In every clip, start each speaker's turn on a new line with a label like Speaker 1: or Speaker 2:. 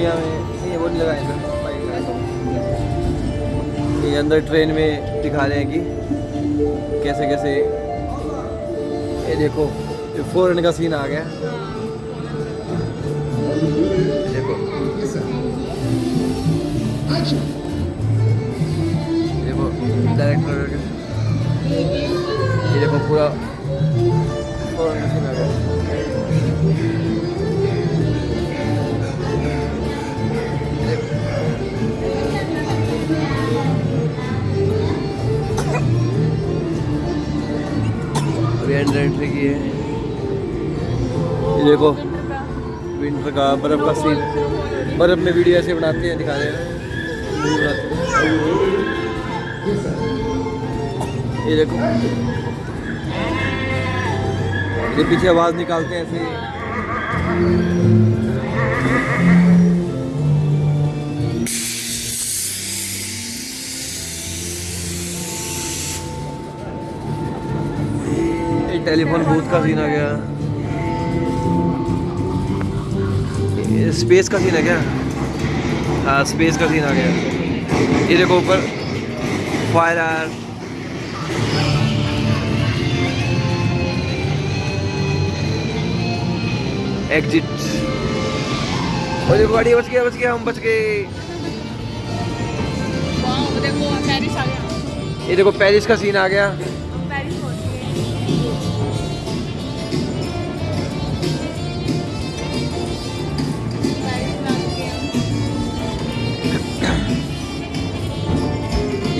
Speaker 1: دنیا میں وہ نہیں لگائے سر یہ اندر ٹرین میں دکھا رہے ہیں کہ کیسے کیسے یہ دیکھو فورن کا سین آ گیا۔ دیکھو۔ ڈائریکٹر یہ دیکھو پورا ٹینٹ لگی ہے یہ دیکھو ونٹر کا برف کا
Speaker 2: سین
Speaker 1: برف میں ویڈیو ایسے بناتے ہیں دکھا رہے ہیں یہ دیکھو یہ پیچھے آواز نکالتے ہیں ایسے ٹیلی فون بوتھ کا سین آ گیا۔ اسپیس کا سین آ گیا ہاں اسپیس کا سین آ گیا۔ یہ دیکھو اوپر۔ فائر آر ایگزٹ اور دیکھو گاڑی بچ گیا بچ گیا ہم بچ گئے۔ یہ دیکھو پیرس کا سین آ گیا۔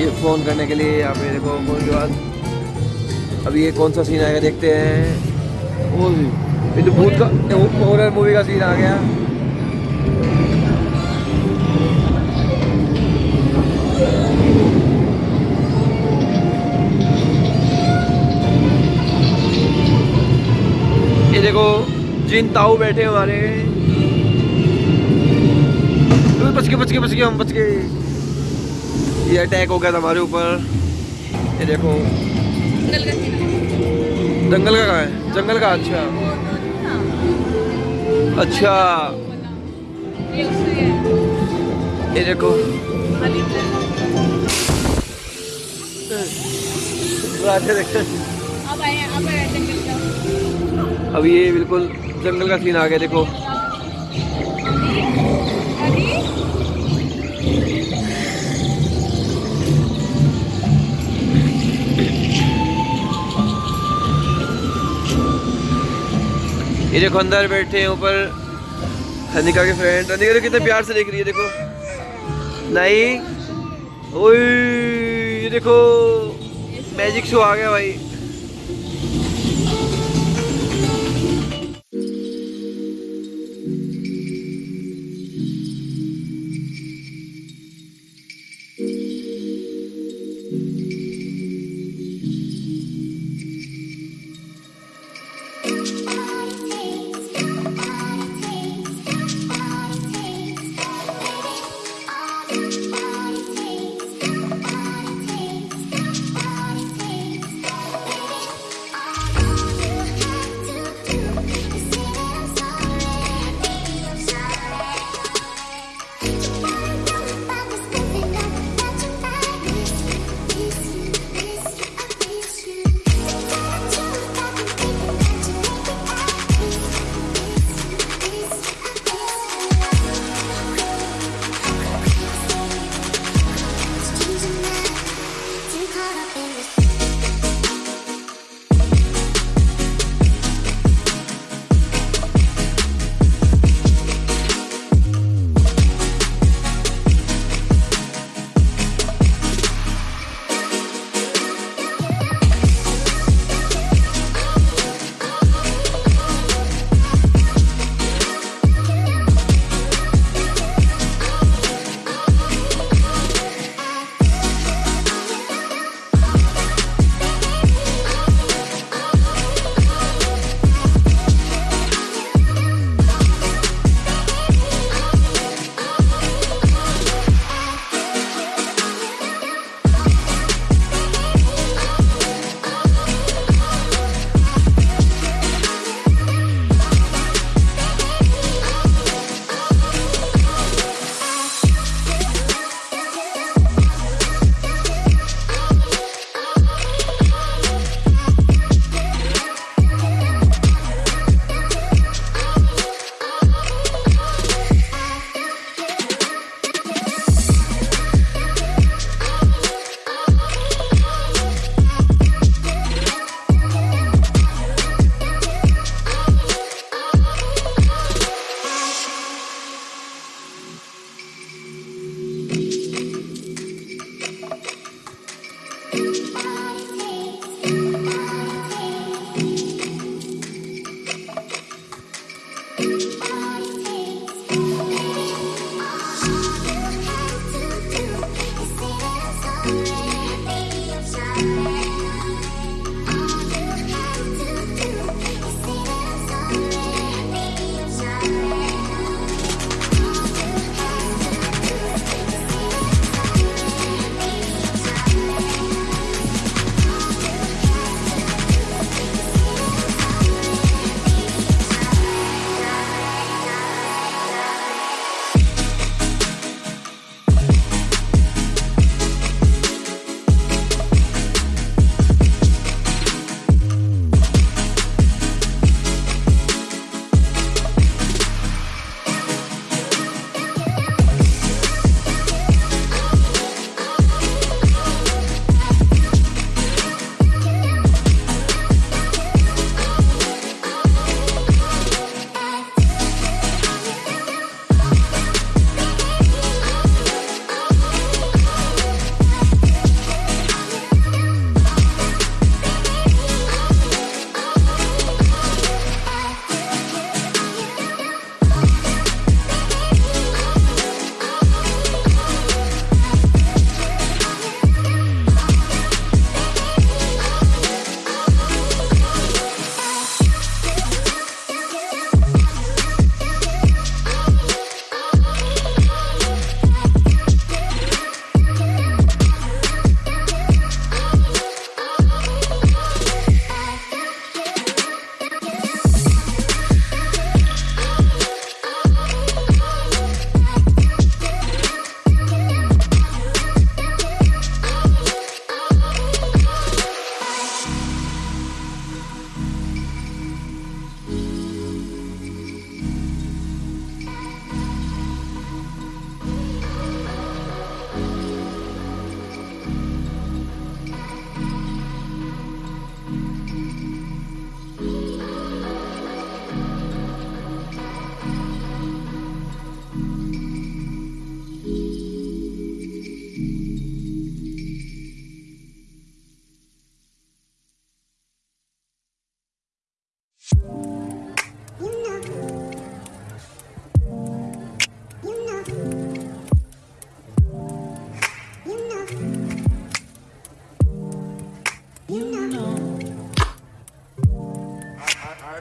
Speaker 1: یہ فون کرنے کے لیے یا میرے کو فون کے اب یہ کون سا سین آئے گا دیکھتے ہیں۔ وہ یہ بھوت کا ہارر مووی کا سین آ گیا۔ دیکھو، جن تاؤ بیٹھے ہمارے۔ بچ کے بچ کے ہم بچ کے۔ یہ اٹیک ہو گیا تھا ہمارے اوپر یہ دیکھو جنگل کا کہاں ہے جنگل کا اچھا اچھا یہ دیکھو اب یہ بالکل جنگل کا سین آ گیا دیکھو یہ دیکھو اندر بیٹھے ہیں اوپر ہنیکا کے فرینڈ ہنیکا تو کتنے پیار سے دیکھ رہی ہے، دیکھو۔ نہیں۔ یہ دیکھو۔ میجک شو آ گیا بھائی۔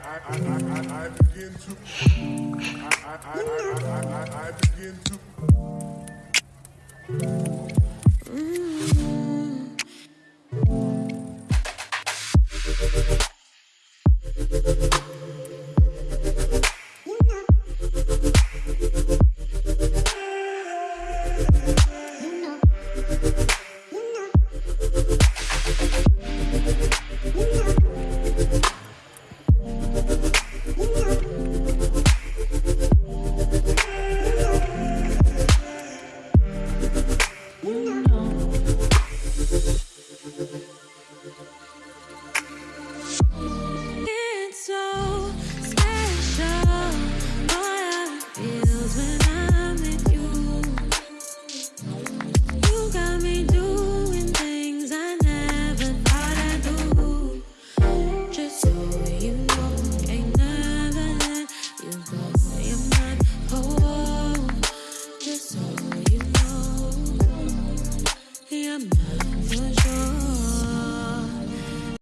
Speaker 2: I, I, I, begin to. I, I, I, I, I begin to.